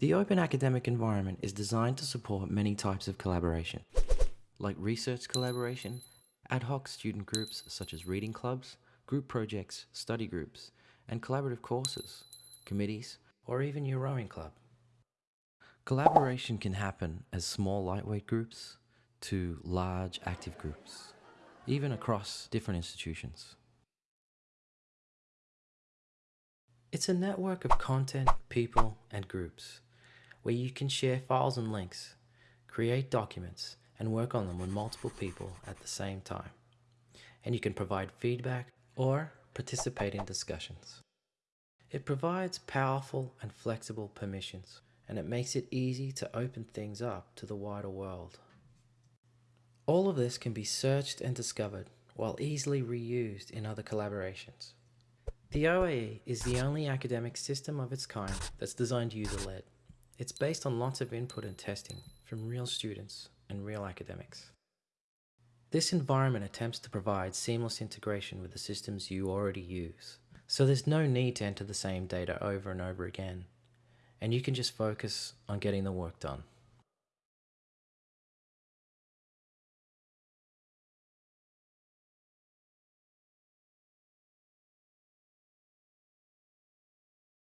The open academic environment is designed to support many types of collaboration, like research collaboration, ad hoc student groups such as reading clubs, group projects, study groups, and collaborative courses, committees, or even your rowing club. Collaboration can happen as small lightweight groups to large active groups, even across different institutions. It's a network of content, people, and groups where you can share files and links, create documents, and work on them with multiple people at the same time. And you can provide feedback or participate in discussions. It provides powerful and flexible permissions, and it makes it easy to open things up to the wider world. All of this can be searched and discovered while easily reused in other collaborations. The OAE is the only academic system of its kind that's designed user-led. It's based on lots of input and testing from real students and real academics. This environment attempts to provide seamless integration with the systems you already use, so there's no need to enter the same data over and over again, and you can just focus on getting the work done.